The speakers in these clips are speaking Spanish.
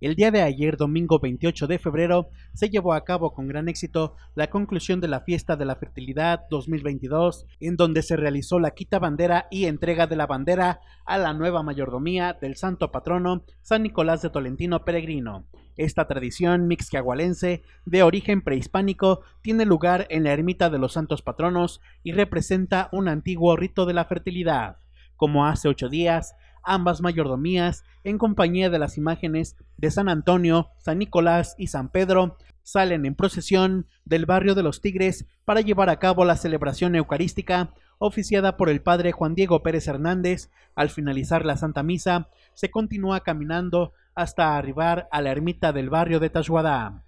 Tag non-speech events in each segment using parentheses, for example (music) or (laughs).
El día de ayer, domingo 28 de febrero, se llevó a cabo con gran éxito la conclusión de la Fiesta de la Fertilidad 2022, en donde se realizó la quita bandera y entrega de la bandera a la nueva mayordomía del santo patrono San Nicolás de Tolentino Peregrino. Esta tradición mixquiahualense de origen prehispánico tiene lugar en la ermita de los santos patronos y representa un antiguo rito de la fertilidad. Como hace ocho días, ambas mayordomías, en compañía de las imágenes de San Antonio, San Nicolás y San Pedro, salen en procesión del barrio de los Tigres para llevar a cabo la celebración eucarística oficiada por el padre Juan Diego Pérez Hernández. Al finalizar la Santa Misa, se continúa caminando hasta arribar a la ermita del barrio de Tashuadá.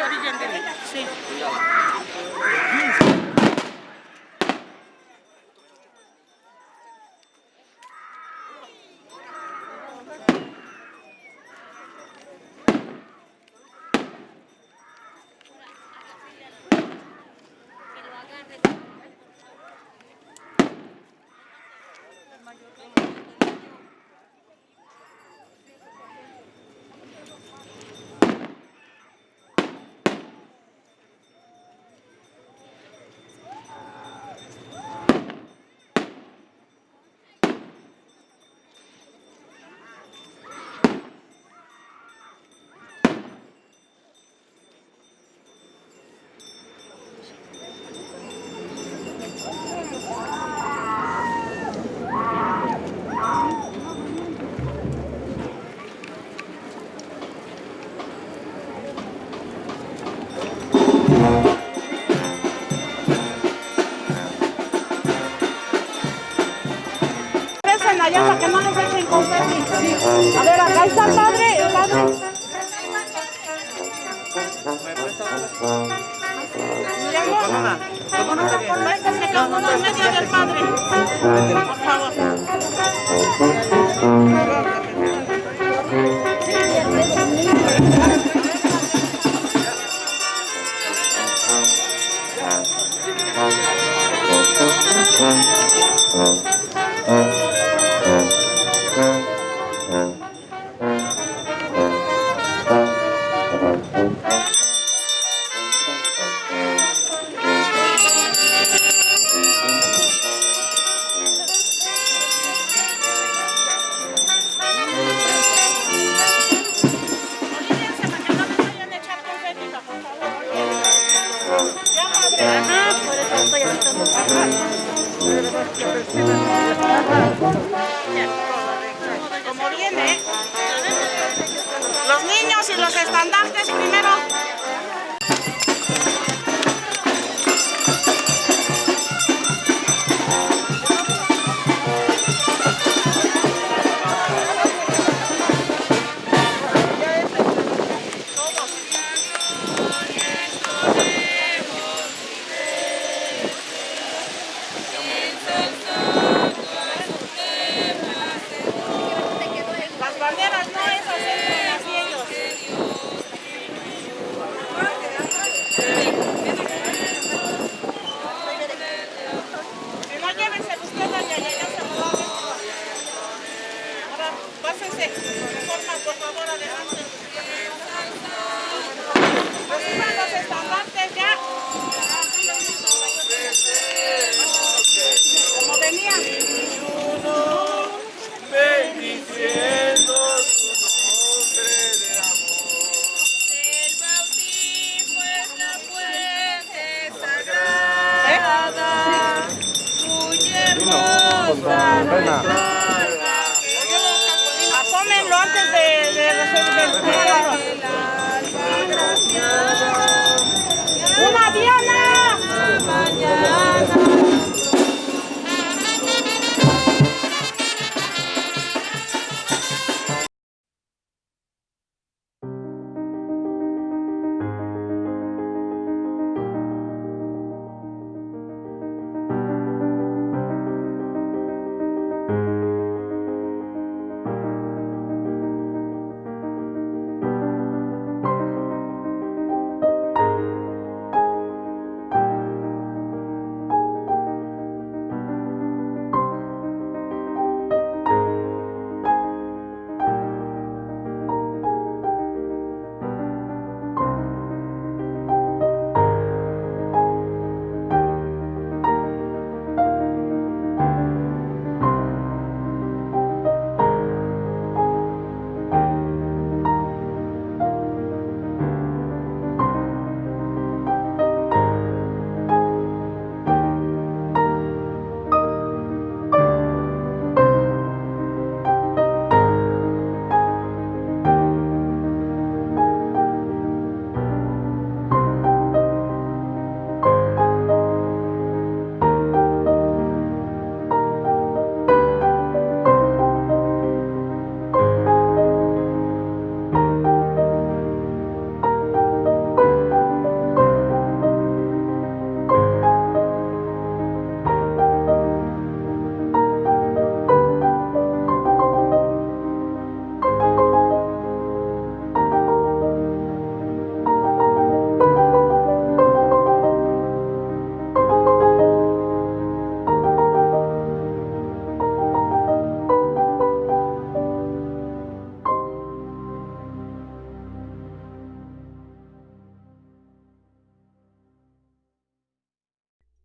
horizontally. See? en medio del Padre. Por favor. Como viene, los niños y los estandartes primero.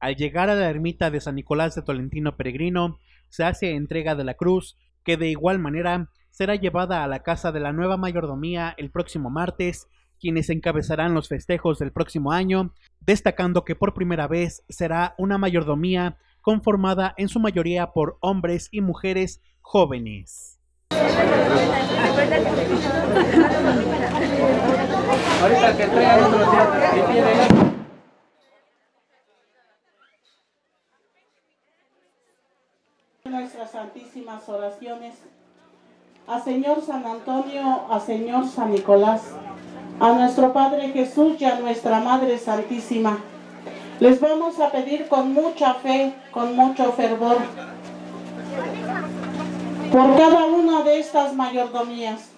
Al llegar a la ermita de San Nicolás de Tolentino Peregrino, se hace entrega de la cruz, que de igual manera será llevada a la casa de la nueva mayordomía el próximo martes, quienes encabezarán los festejos del próximo año, destacando que por primera vez será una mayordomía conformada en su mayoría por hombres y mujeres jóvenes. Nuestras santísimas oraciones a Señor San Antonio, a Señor San Nicolás, a nuestro Padre Jesús y a nuestra Madre Santísima. Les vamos a pedir con mucha fe, con mucho fervor, por cada una de estas mayordomías.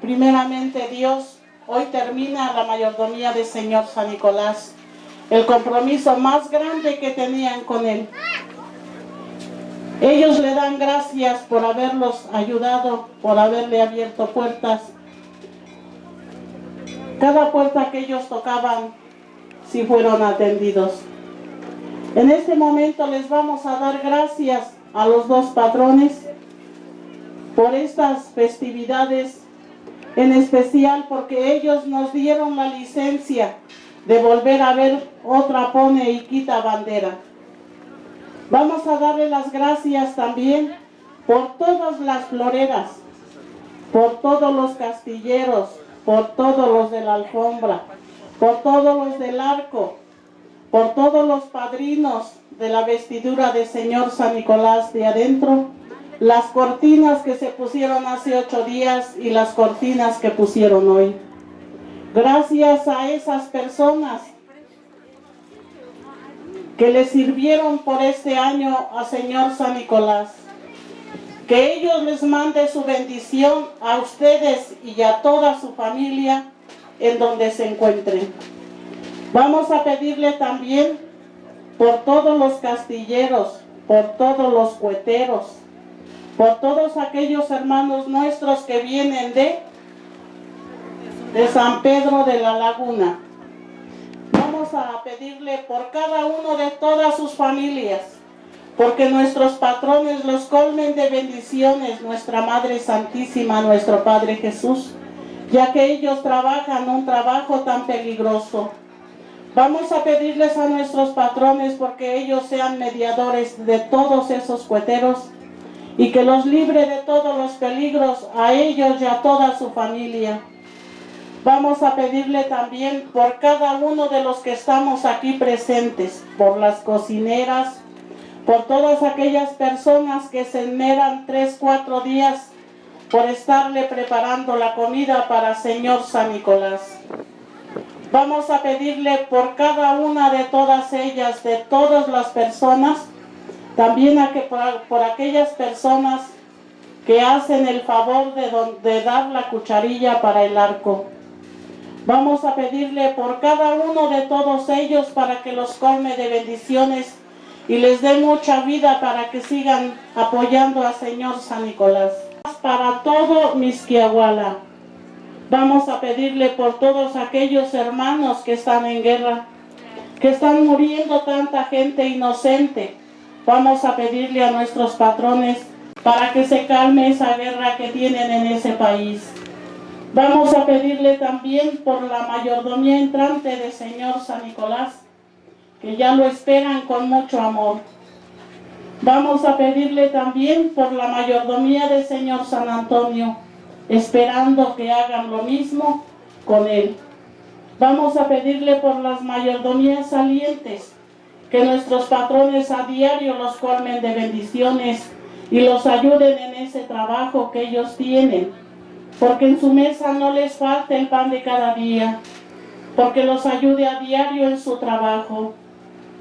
Primeramente Dios, hoy termina la mayordomía de Señor San Nicolás, el compromiso más grande que tenían con él. Ellos le dan gracias por haberlos ayudado, por haberle abierto puertas. Cada puerta que ellos tocaban, si fueron atendidos. En este momento les vamos a dar gracias a los dos patrones por estas festividades, en especial porque ellos nos dieron la licencia de volver a ver otra pone y quita bandera. Vamos a darle las gracias también por todas las floreras, por todos los castilleros, por todos los de la alfombra, por todos los del arco, por todos los padrinos de la vestidura de Señor San Nicolás de adentro, las cortinas que se pusieron hace ocho días y las cortinas que pusieron hoy. Gracias a esas personas que le sirvieron por este año a Señor San Nicolás. Que ellos les mande su bendición a ustedes y a toda su familia en donde se encuentren. Vamos a pedirle también por todos los castilleros, por todos los cueteros, por todos aquellos hermanos nuestros que vienen de, de San Pedro de la Laguna vamos a pedirle por cada uno de todas sus familias, porque nuestros patrones los colmen de bendiciones, nuestra Madre Santísima, nuestro Padre Jesús, ya que ellos trabajan un trabajo tan peligroso. Vamos a pedirles a nuestros patrones porque ellos sean mediadores de todos esos cueteros y que los libre de todos los peligros a ellos y a toda su familia. Vamos a pedirle también por cada uno de los que estamos aquí presentes, por las cocineras, por todas aquellas personas que se enmeran tres, cuatro días por estarle preparando la comida para Señor San Nicolás. Vamos a pedirle por cada una de todas ellas, de todas las personas, también a que por, aquellas personas que hacen el favor de, de dar la cucharilla para el arco. Vamos a pedirle por cada uno de todos ellos para que los colme de bendiciones y les dé mucha vida para que sigan apoyando al Señor San Nicolás. Para todo Misquiahuala. Vamos a pedirle por todos aquellos hermanos que están en guerra, que están muriendo tanta gente inocente. Vamos a pedirle a nuestros patrones para que se calme esa guerra que tienen en ese país. Vamos a pedirle también por la mayordomía entrante del Señor San Nicolás, que ya lo esperan con mucho amor. Vamos a pedirle también por la mayordomía del Señor San Antonio, esperando que hagan lo mismo con él. Vamos a pedirle por las mayordomías salientes, que nuestros patrones a diario los colmen de bendiciones y los ayuden en ese trabajo que ellos tienen porque en su mesa no les falte el pan de cada día, porque los ayude a diario en su trabajo.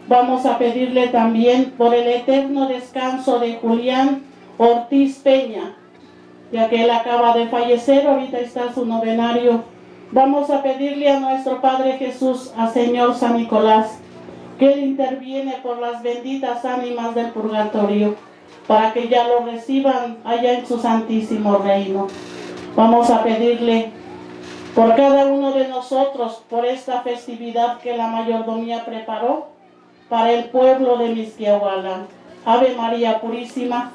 Vamos a pedirle también por el eterno descanso de Julián Ortiz Peña, ya que él acaba de fallecer, ahorita está su novenario. Vamos a pedirle a nuestro Padre Jesús, a Señor San Nicolás, que Él interviene por las benditas ánimas del purgatorio, para que ya lo reciban allá en su santísimo reino. Vamos a pedirle por cada uno de nosotros, por esta festividad que la mayordomía preparó, para el pueblo de Misquiahuala. Ave María Purísima,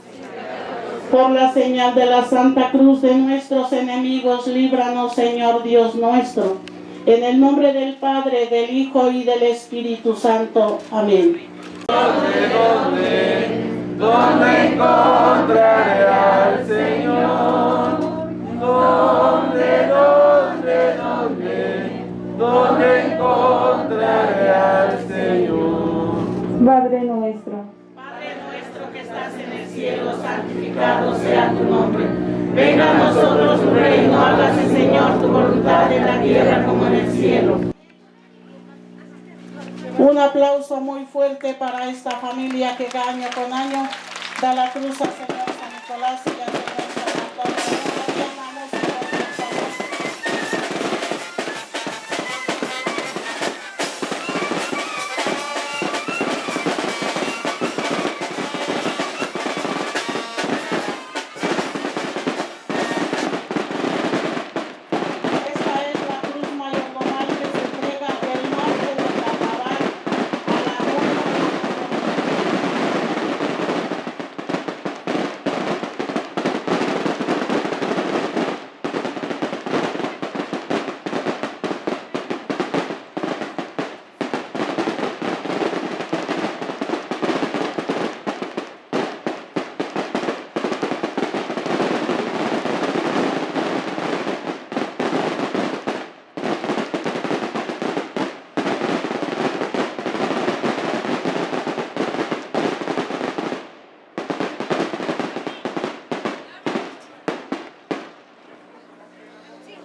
por la señal de la Santa Cruz de nuestros enemigos, líbranos, Señor Dios nuestro. En el nombre del Padre, del Hijo y del Espíritu Santo. Amén. ¿Dónde encontraré al Señor? ¿Dónde, dónde, dónde? ¿Dónde encontraré al Señor? Padre nuestro. Padre nuestro que estás en el cielo, santificado sea tu nombre. Venga a nosotros tu reino, hágase Señor tu voluntad en la tierra como en el cielo. Un aplauso muy fuerte para esta familia que año con año da la cruz al Señor San Nicolás y al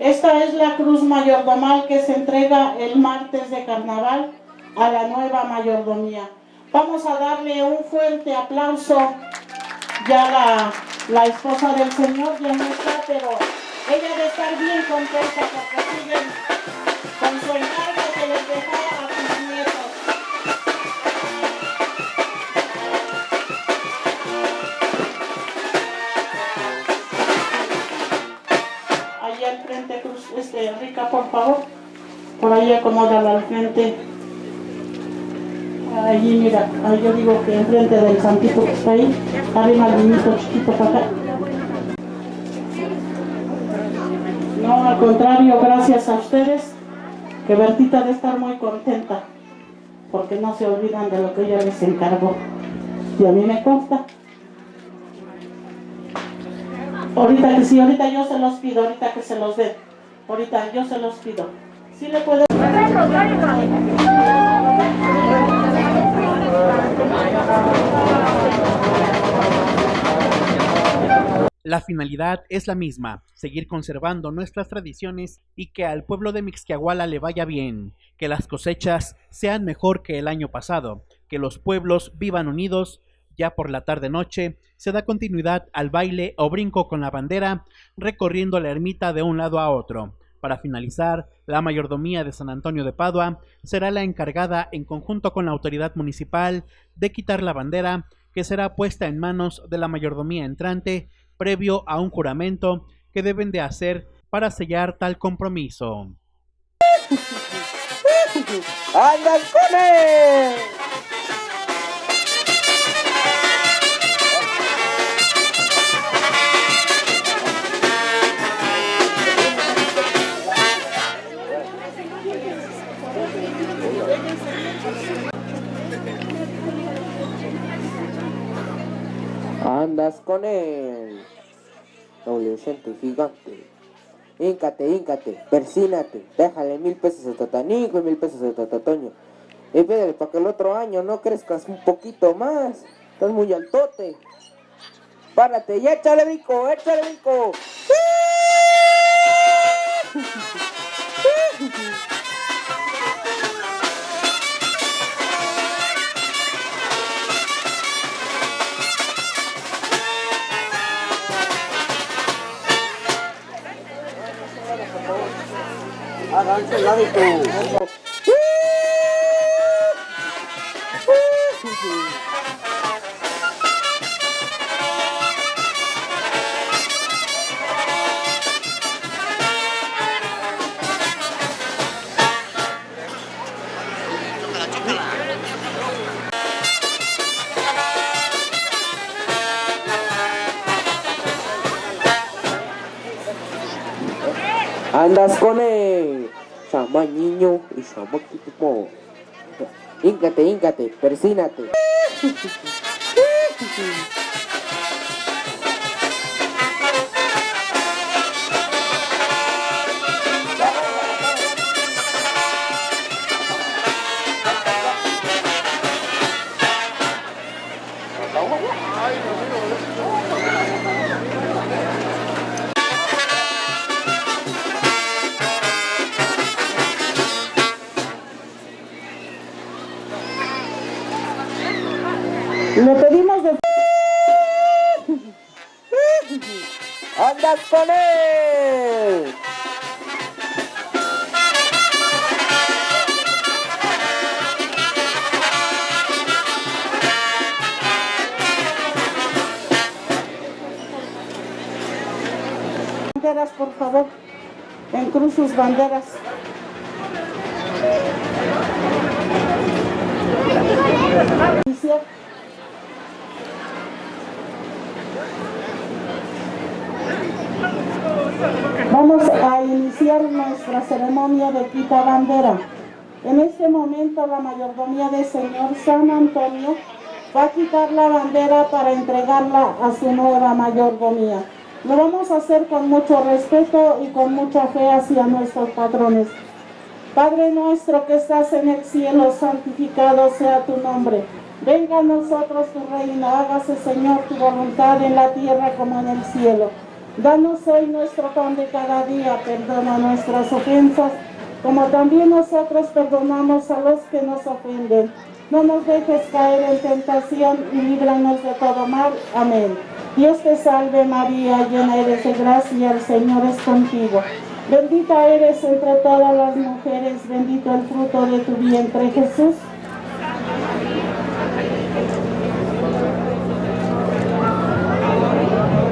Esta es la cruz mayordomal que se entrega el martes de carnaval a la nueva mayordomía. Vamos a darle un fuerte aplauso. Ya la, la esposa del Señor ya no está, pero ella debe estar bien contenta porque siguen con su Rica, por favor. Por ahí acomódala al frente. Allí, mira, ahí yo digo que enfrente del santito que está ahí, arriba el niñito chiquito para acá. No, al contrario, gracias a ustedes, que Bertita debe estar muy contenta, porque no se olvidan de lo que ella les encargó. Y a mí me consta. Ahorita que sí, ahorita yo se los pido, ahorita que se los den. Ahorita yo se los pido. Sí le puedo. La finalidad es la misma, seguir conservando nuestras tradiciones y que al pueblo de Mixquiahuala le vaya bien, que las cosechas sean mejor que el año pasado, que los pueblos vivan unidos. Ya por la tarde-noche se da continuidad al baile o brinco con la bandera, recorriendo la ermita de un lado a otro. Para finalizar, la mayordomía de San Antonio de Padua será la encargada, en conjunto con la autoridad municipal, de quitar la bandera, que será puesta en manos de la mayordomía entrante, previo a un juramento que deben de hacer para sellar tal compromiso. (laughs) ¡Andan con él! Con él, adolescente gigante. Híncate, híncate, persínate, déjale mil pesos a Tatanico y mil pesos a Tatatoño. Y pídele para que el otro año no crezcas un poquito más. Estás muy altote. Párate y échale brinco, échale brinco. (laughs) andas con Híncate, híncate, persínate. (laughs) por favor. En cruz sus banderas. Vamos a iniciar nuestra ceremonia de quita bandera. En este momento la mayordomía del Señor San Antonio va a quitar la bandera para entregarla a su nueva mayordomía. Lo vamos a hacer con mucho respeto y con mucha fe hacia nuestros patrones. Padre nuestro que estás en el cielo, santificado sea tu nombre. Venga a nosotros tu reino, hágase Señor tu voluntad en la tierra como en el cielo. Danos hoy nuestro pan de cada día, perdona nuestras ofensas, como también nosotros perdonamos a los que nos ofenden. No nos dejes caer en tentación y líbranos de todo mal. Amén. Dios te salve María, llena eres de gracia, el Señor es contigo. Bendita eres entre todas las mujeres, bendito el fruto de tu vientre Jesús.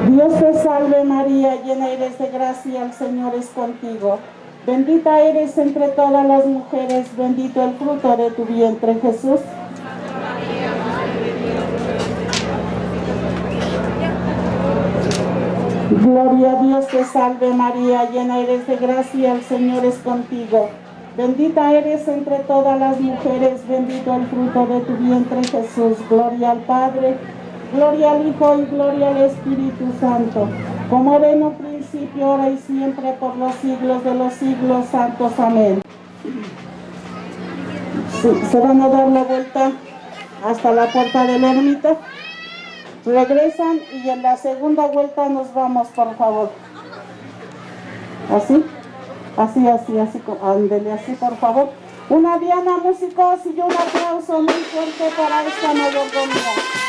Dios te salve María, llena eres de gracia, el Señor es contigo. Bendita eres entre todas las mujeres, bendito el fruto de tu vientre Jesús. Gloria a Dios te salve María, llena eres de gracia, el Señor es contigo. Bendita eres entre todas las mujeres, bendito el fruto de tu vientre Jesús. Gloria al Padre, gloria al Hijo y gloria al Espíritu Santo. Como era en un principio, ahora y siempre, por los siglos de los siglos santos. Amén. Se van a dar la vuelta hasta la puerta de la ermita. Regresan y en la segunda vuelta nos vamos, por favor. ¿Así? Así, así, así, ándele así, por favor. Una diana, músicos, y un aplauso muy fuerte para esta mayordomía.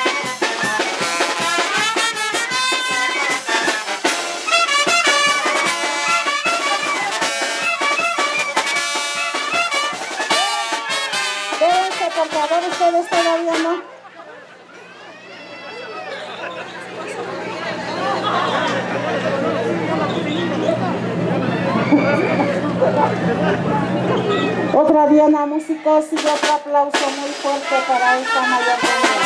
Diana músicos y otro aplauso muy fuerte para esta mayordomía.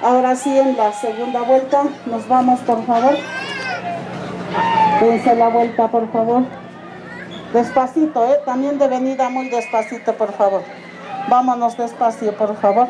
Ahora sí, en la segunda vuelta, nos vamos, por favor. Dense la vuelta, por favor. Despacito, ¿eh? También de venida muy despacito, por favor. Vámonos despacio, por favor.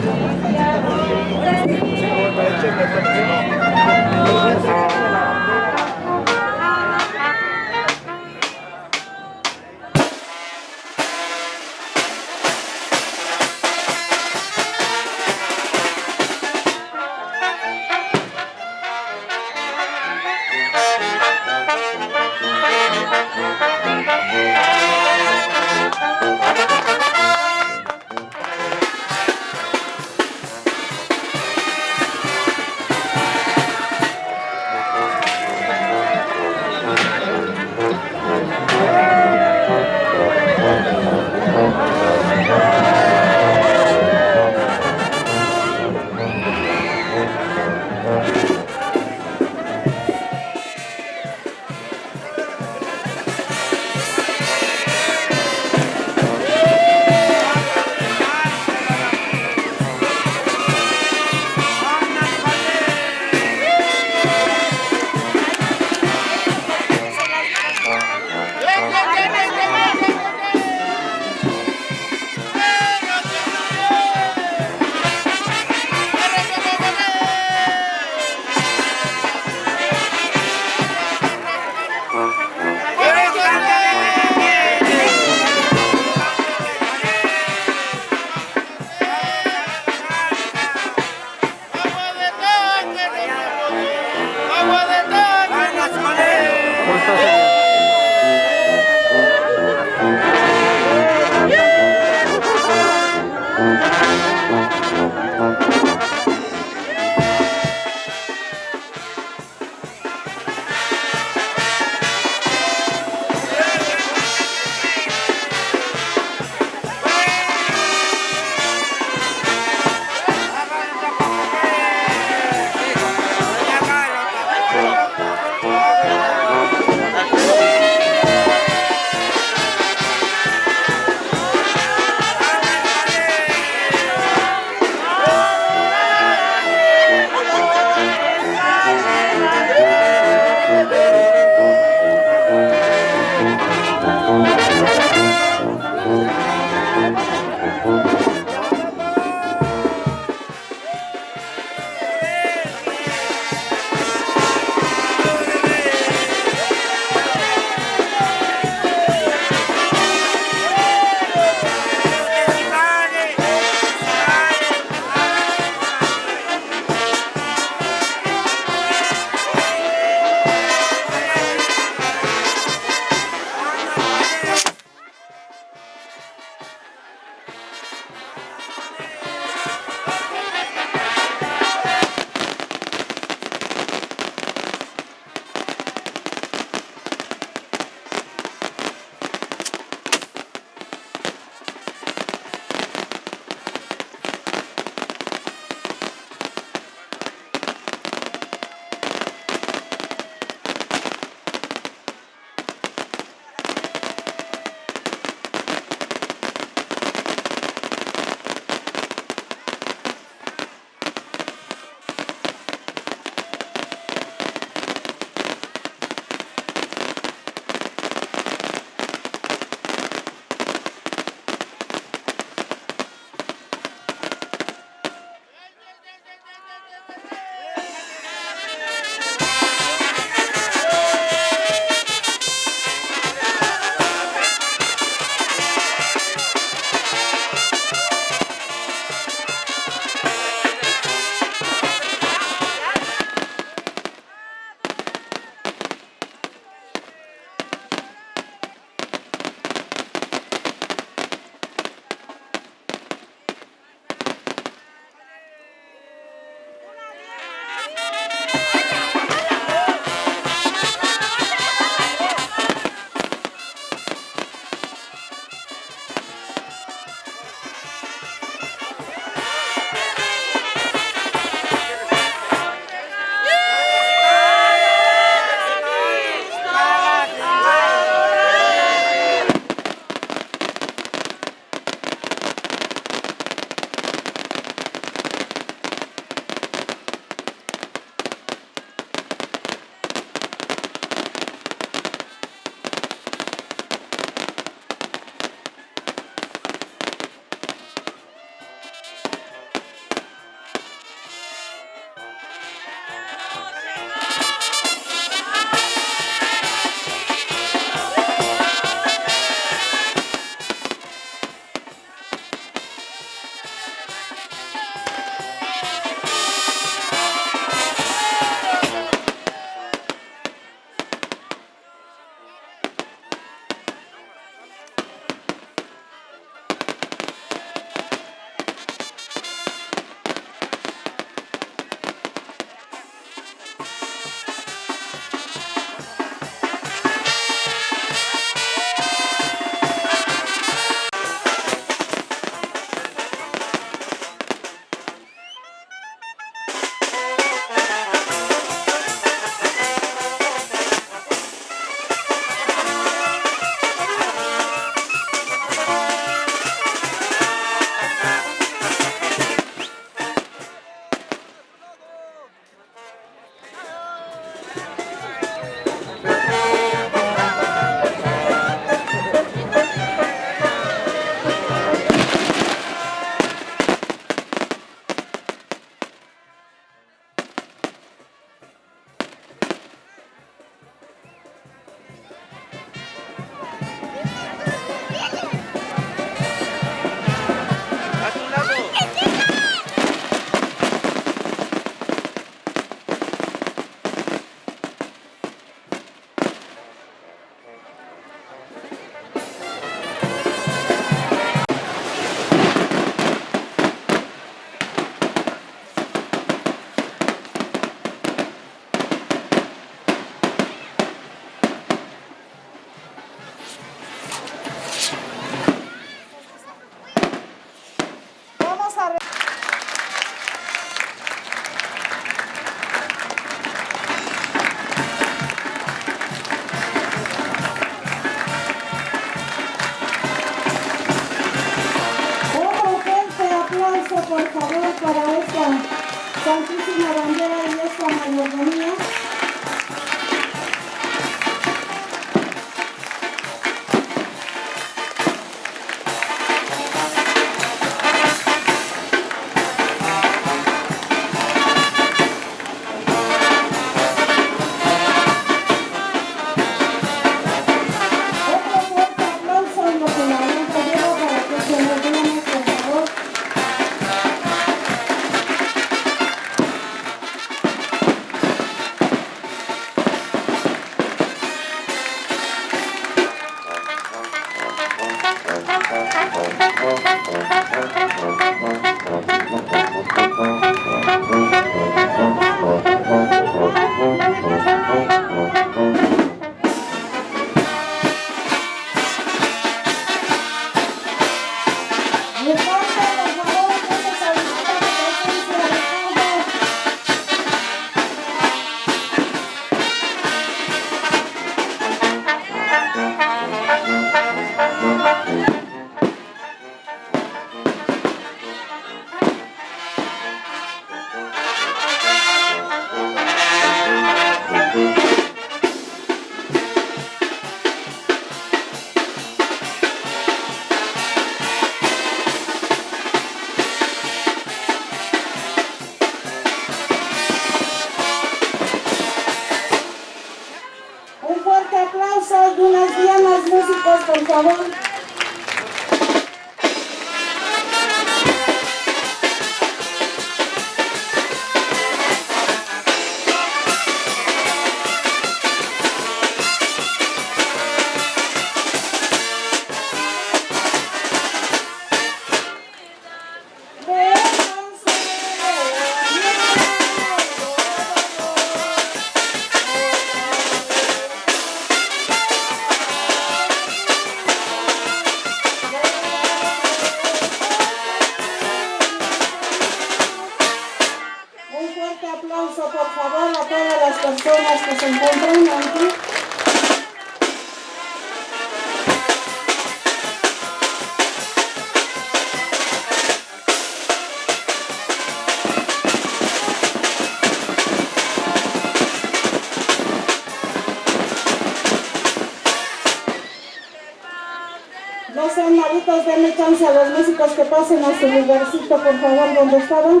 Por favor, donde estaban.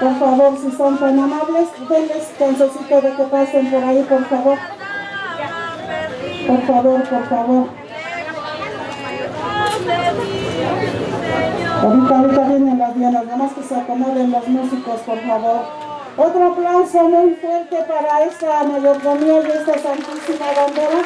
Por favor, si son tan amables, denles chancecito de que pasen por ahí, por favor. Por favor, por favor. Ahorita, ahorita vienen las dianas, nada más que se acomoden los músicos, por favor. Otro aplauso muy fuerte para esta mayordomía y esta santísima bandera.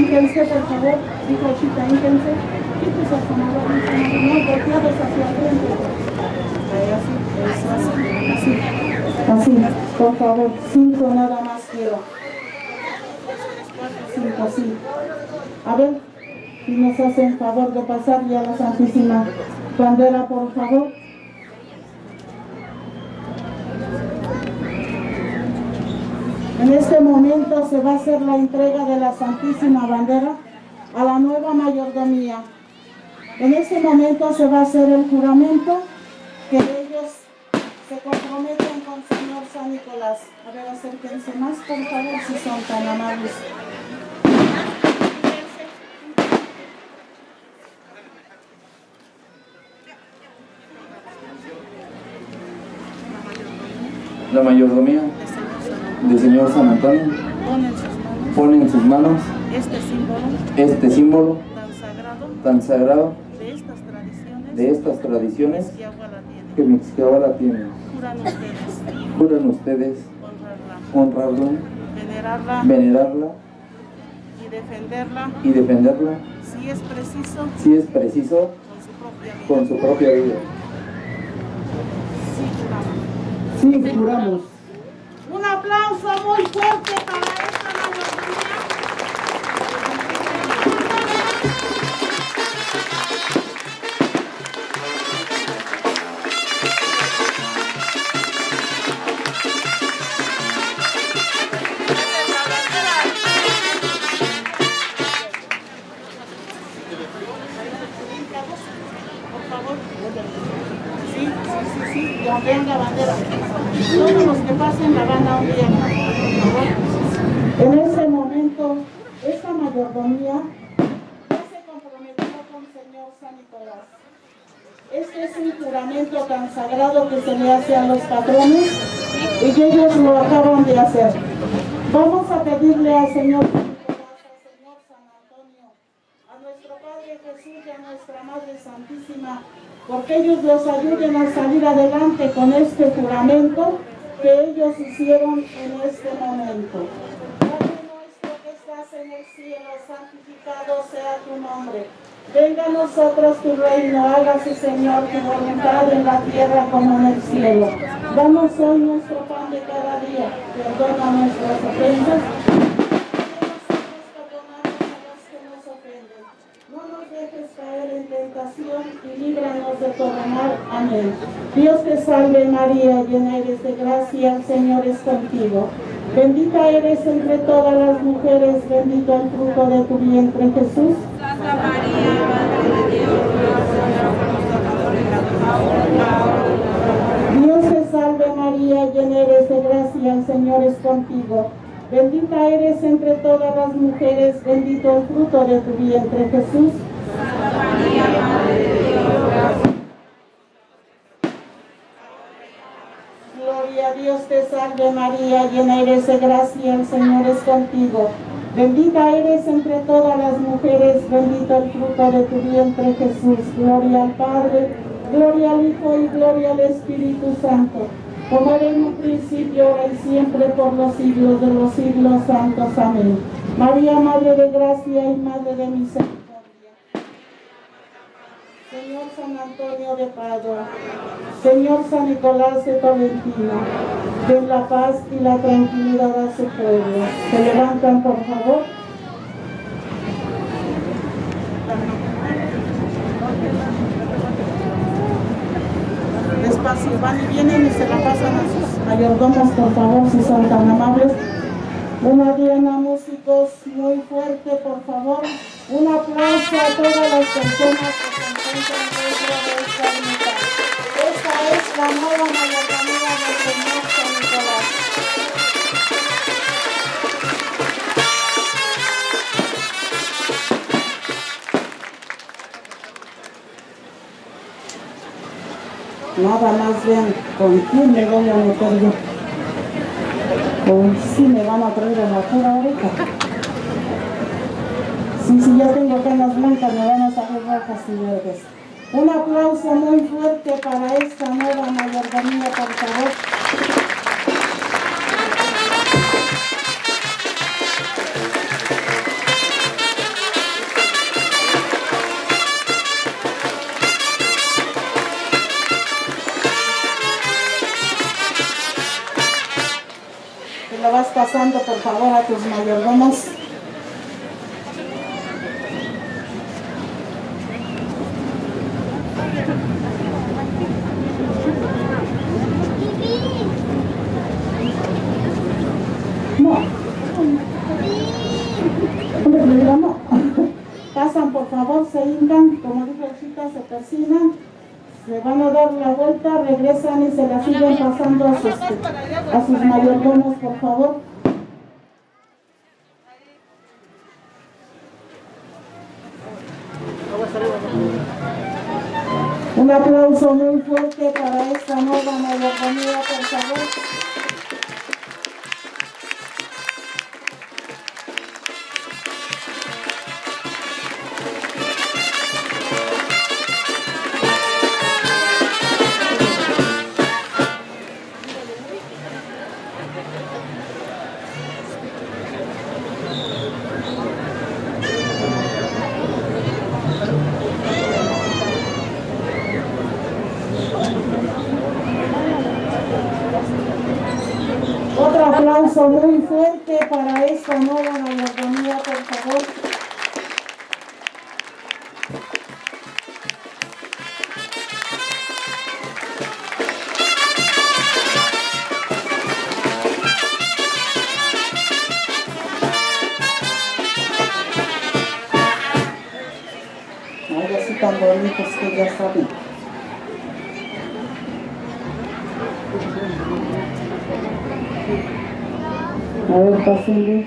Hínquense, por favor. Hijachita, hínquense. Quítese a su mano, no, hacia el frente. Así, así. Así, por favor. Cinco nada más quiero. Cinco, así. A ver, si nos hacen favor de pasar ya la Santísima Bandera, por favor. En este momento se va a hacer la entrega de la Santísima Bandera a la nueva mayordomía. En este momento se va a hacer el juramento que ellos se comprometen con Señor San Nicolás. A ver, acérquense más, por favor, si son tan amables. La mayordomía del Señor San Antonio Ponen sus manos pone en sus manos este símbolo este símbolo tan sagrado tan sagrado de estas tradiciones de estas tradiciones que agua la tiene. Juran ustedes Juran ustedes honrarla, honrarla, venerarla venerarla defenderla y defenderla si es preciso si es preciso con su propia vida. con su propia vida. Sí, juramos. Sí, juramos. Un aplauso muy fuerte para juramento tan sagrado que se le hace a los patrones y ellos lo acaban de hacer. Vamos a pedirle al Señor al Señor San Antonio, a nuestro Padre Jesús y a nuestra Madre Santísima, porque ellos los ayuden a salir adelante con este juramento que ellos hicieron en este momento. Padre nuestro que estás en el cielo, santificado sea tu nombre. Venga a nosotros tu reino, hágase Señor tu voluntad en la tierra como en el cielo. Danos hoy nuestro pan de cada día, perdona nuestras ofensas. No nos dejes caer en tentación y líbranos de todo mal. Amén. Dios te salve María, llena eres de gracia, el Señor es contigo. Bendita eres entre todas las mujeres, bendito el fruto de tu vientre Jesús. Santa María, Madre de Dios, de Dios te salve María, llena eres de gracia, el Señor es contigo. Bendita eres entre todas las mujeres, bendito el fruto de tu vientre Jesús. Gloria a Dios te salve María, llena eres de gracia, el Señor es contigo. Bendita eres entre todas las mujeres, bendito el fruto de tu vientre Jesús. Gloria al Padre, gloria al Hijo y gloria al Espíritu Santo. Como era en un principio, ahora y siempre, por los siglos de los siglos santos. Amén. María, Madre de Gracia y Madre de Misericordia. San Antonio de Padua, Señor San Nicolás de Tolentino, den la paz y la tranquilidad a su pueblo. Se levantan, por favor. Despacio, van y vienen y se la pasan a sus mayordomos, por favor, si son tan amables. Una diana, músicos, muy fuerte, por favor. Un aplauso a todas las personas que se encuentran Del Señor San Nicolás. Nada más vean con quién me voy a meter yo. Con sí me van a traer en la pura oreja. Sí, sí, ya tengo canas blancas, me van a salir rojas y verdes. Un aplauso muy fuerte para esta nueva mayordomía, por favor. Te lo vas pasando, por favor, a tus mayordomos. No. Hombre, me digo, no. Pasan, por favor, se hincan, como dijo Chita, se persinan, se van a dar la vuelta, regresan y se la siguen pasando a sus, a sus mayordomos, por favor. Aplauso muy fuerte para esta nueva mayordomía, por favor. Pásenle.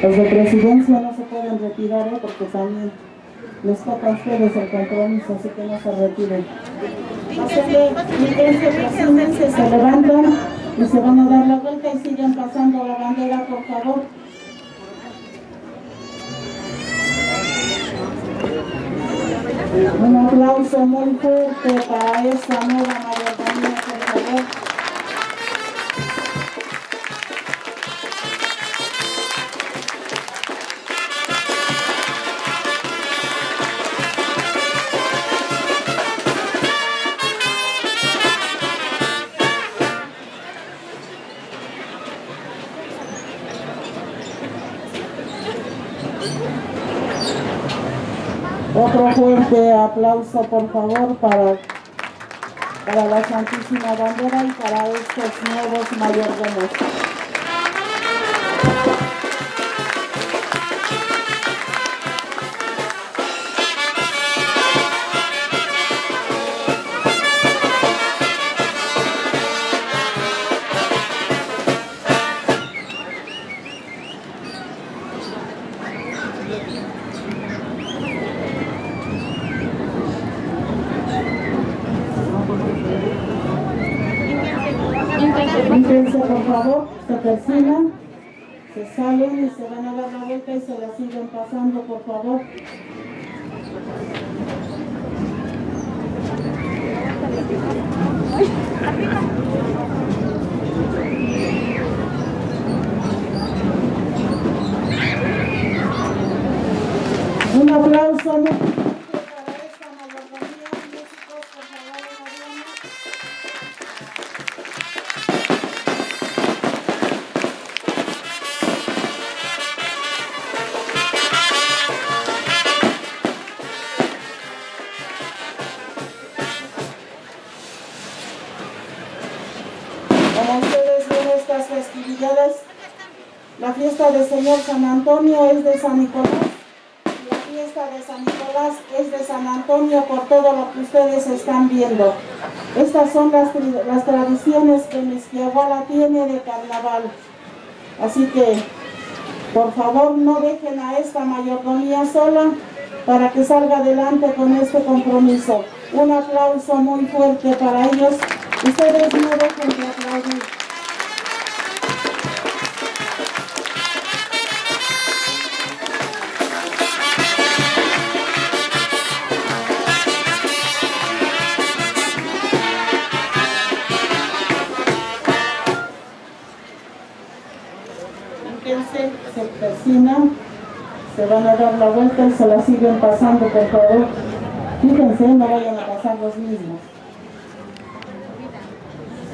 Los de presidencia no se pueden retirar, ¿eh? porque también les toca a ustedes el compromiso, así que no se retiren. Mírense, persínense, se levantan y se van a dar la vuelta y siguen pasando la bandera, por favor. Un aplauso muy fuerte para esta nueva mayordomía, por favor. Fuerte aplauso, por favor, para, para la Santísima Bandera y para estos nuevos mayordomos. Quítense, por favor, se persinan, se salen y se van a dar la vuelta y se la siguen pasando, por favor. Un aplauso Antonio es de San Nicolás. La fiesta de San Nicolás es de San Antonio por todo lo que ustedes están viendo. Estas son las, las tradiciones que Mezquiahuala tiene de carnaval. Así que, por favor, no dejen a esta mayordomía sola para que salga adelante con este compromiso. Un aplauso muy fuerte para ellos. Ustedes no dejen de aplaudir. Se van a dar la vuelta y se la siguen pasando, por favor. Fíjense, no vayan a pasar los mismos.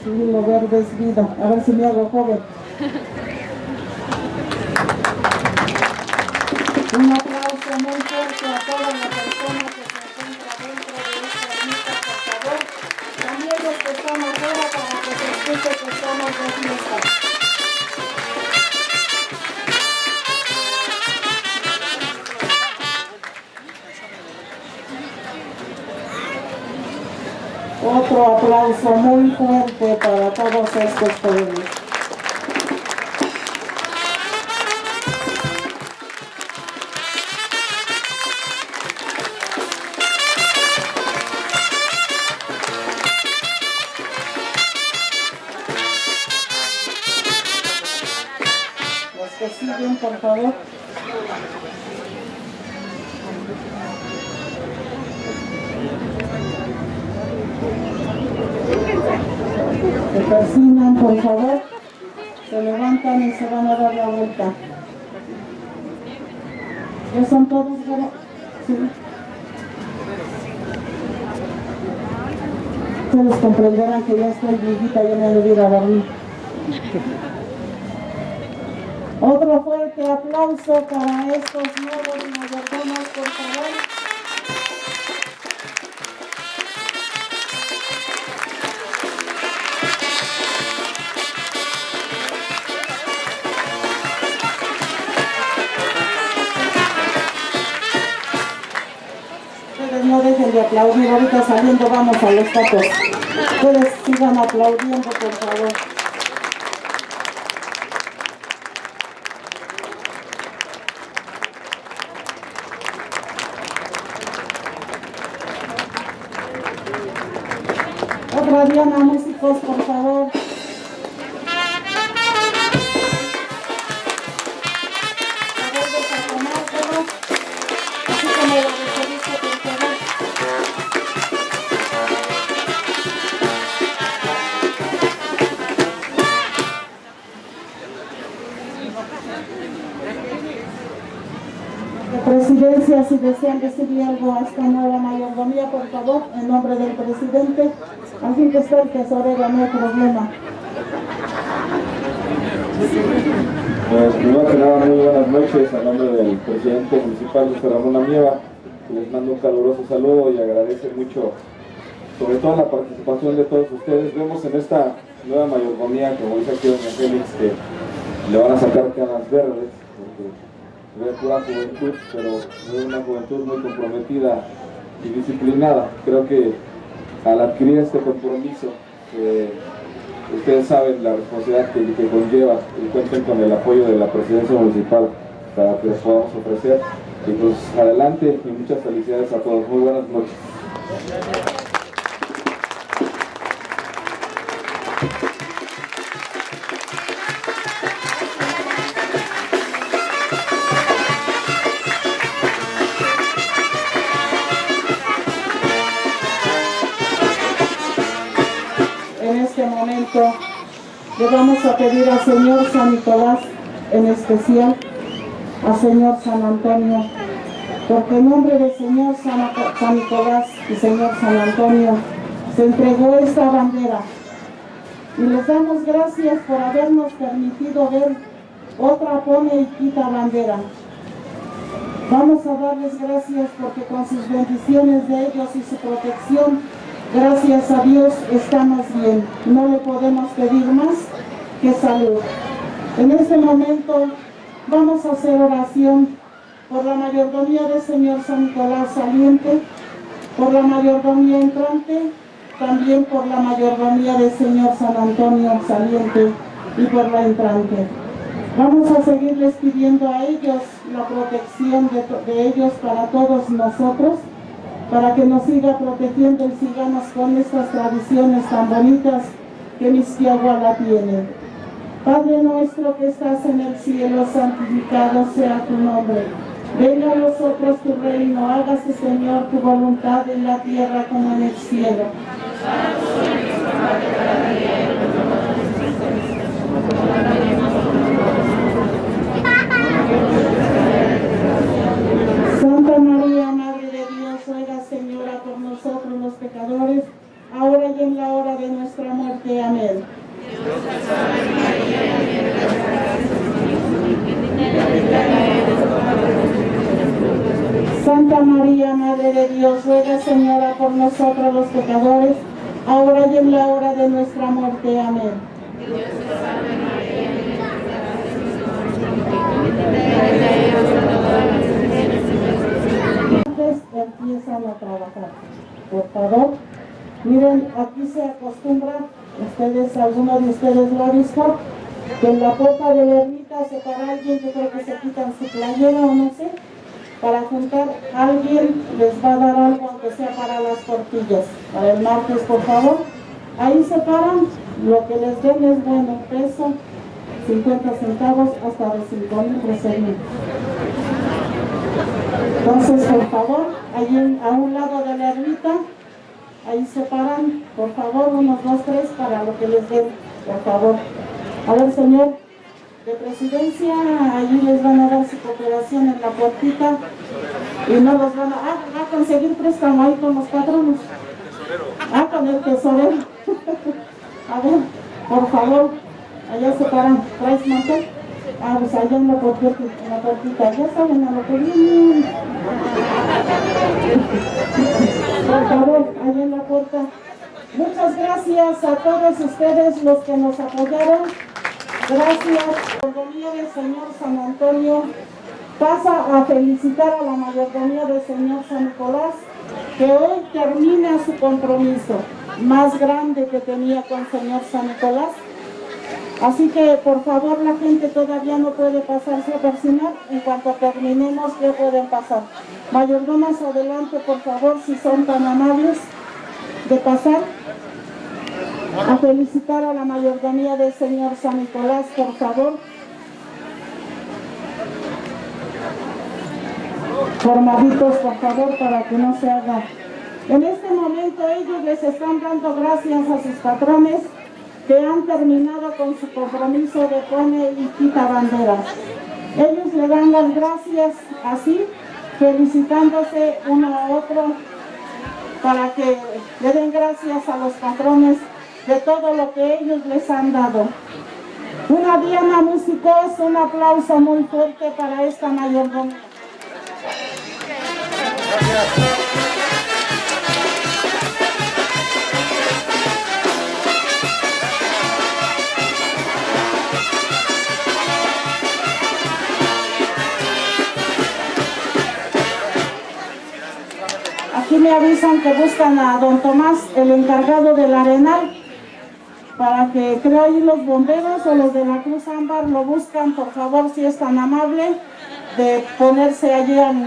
Sí, lo verde es vida. A ver si me hago joven. Un aplauso muy fuerte a todas las personas que se encuentran dentro de esta ermita, por favor. También los que están afuera para que se escuche que estamos de fiesta. Otro aplauso muy fuerte para todos estos pueblos. Ya me voy a dormir. Otro fuerte aplauso para estos nuevos mayordomos, por favor. Ustedes no dejen de aplaudir, ahorita saliendo vamos a los tacos. Ustedes sigan aplaudiendo, por favor. Presidencia, si desean decirle algo a esta nueva mayordomía, por favor, en nombre del presidente, así que está el tesorero, no hay problema. Pues primero que nada, muy buenas noches a nombre del presidente municipal José Ramón Amieva. Les mando un caluroso saludo y agradece mucho, sobre todo la participación de todos ustedes. Vemos en esta nueva mayordomía, como dice aquí doña Félix, que le van a sacar canas verdes, ve pura juventud, pero es una juventud muy comprometida y disciplinada. Creo que al adquirir este compromiso, ustedes saben la responsabilidad que, que conlleva y cuenten con el apoyo de la presidencia municipal para que les podamos ofrecer. Y pues adelante y muchas felicidades a todos. Muy buenas noches. Le vamos a pedir al Señor San Nicolás, en especial a Señor San Antonio, porque en nombre del Señor San Nicolás y Señor San Antonio se entregó esta bandera. Y les damos gracias por habernos permitido ver otra pone y quita bandera. Vamos a darles gracias porque con sus bendiciones de ellos y su protección, gracias a Dios estamos bien. No le podemos pedir más que salud. En este momento vamos a hacer oración por la mayordomía del Señor San Nicolás saliente, por la mayordomía entrante, también por la mayordomía del Señor San Antonio saliente y por la entrante. Vamos a seguirles pidiendo a ellos la protección de, de ellos para todos nosotros, para que nos siga protegiendo y sigamos con estas tradiciones tan bonitas que Misquiagua tiene. Padre nuestro que estás en el cielo, santificado sea tu nombre. Venga a nosotros tu reino, hágase Señor tu voluntad en la tierra como en el cielo. Santa María, pecadores, ahora y en la hora de nuestra muerte. Amén. Santa María, Madre de Dios, ruega Señora por nosotros los pecadores, ahora y en la hora de nuestra muerte. Amén. Empiezan a trabajar. Por favor, miren, aquí se acostumbra, ustedes, alguno de ustedes lo ha visto, que en la puerta de la ermita se para alguien, yo creo que se quitan su playera o no sé, para juntar alguien les va a dar algo, aunque sea para las tortillas. Para el martes, por favor. Ahí se paran, lo que les den es bueno, peso, 50 centavos hasta de 5 mil, 13 mil. Entonces, por favor, ahí a un lado de la ermita, ahí se paran, por favor, unos dos, tres, para lo que les den, por favor. A ver, señor, de presidencia, allí les van a dar su cooperación en la puertita y no los van a, ah, a conseguir préstamo ahí con los patronos. Ah, con el tesorero. (laughs) A ver, por favor, allá se paran. ¿Traes mantel? Ah, pues allá en la puertita, en la puertita. Ya saben a lo que vienen. Allá en la puerta. Muchas gracias a todos ustedes los que nos apoyaron. Gracias. Mayordomía del Señor San Antonio pasa a felicitar a la mayordomía del Señor San Nicolás que hoy termina su compromiso más grande que tenía con el Señor San Nicolás. Así que por favor la gente todavía no puede pasarse a persinar, en cuanto terminemos ya pueden pasar. Mayordomas adelante por favor si son tan amables de pasar a felicitar a la mayordomía del Señor San Nicolás, por favor. Formaditos, por favor, para que no se haga. En este momento ellos les están dando gracias a sus patrones que han terminado con su compromiso de pone y quita banderas. Ellos le dan las gracias así, felicitándose uno a otro para que le den gracias a los patrones de todo lo que ellos les han dado. Una diana musicos, un aplauso muy fuerte para esta mayordomía. Aquí me avisan que buscan a don Tomás, el encargado del arenal, para que creo ahí los bomberos o los de la Cruz Ámbar lo buscan, por favor, si es tan amable, de ponerse allí en...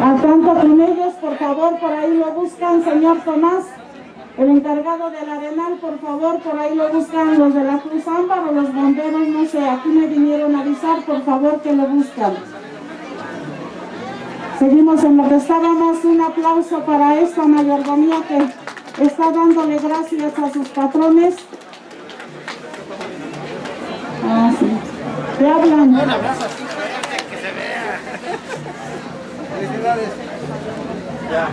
Al tanto con ellos, por favor, por ahí lo buscan, señor Tomás. El encargado del arenal, por favor, por ahí lo buscan los de la Cruz Ámbar o los bomberos, no sé, aquí me vinieron a avisar, por favor, que lo buscan. Seguimos en lo que estábamos, un aplauso para esta mayordomía que está dándole gracias a sus patrones. Ah, sí. ¿Qué hablan? Un abrazo así que se vea. Felicidades. Ya.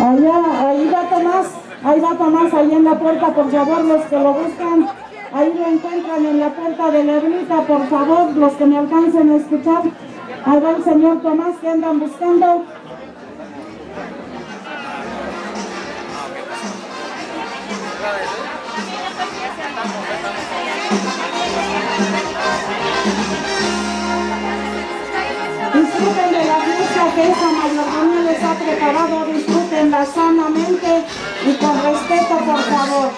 Allá, ahí va Tomás, ahí va Tomás, ahí en la puerta, por favor, los que lo buscan, ahí lo encuentran en la puerta de la ermita, por favor, los que me alcancen a escuchar. Ahí va el señor Tomás que andan buscando. Disfruten de la fiesta que esa mayordomía les ha preparado, disfrútenla sanamente y con respeto, por favor.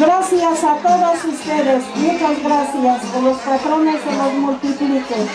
Gracias a todos ustedes, muchas gracias, que los patrones se los multipliquen.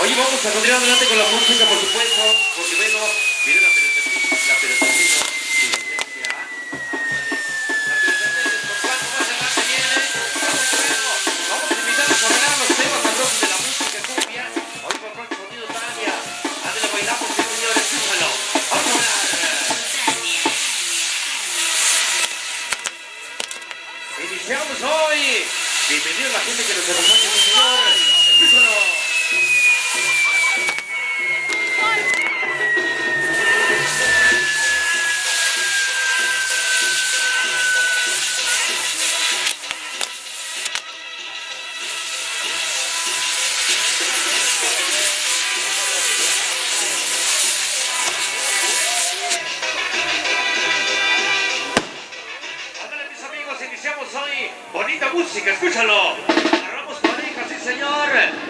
Oye, vamos a continuar adelante con la música, por supuesto.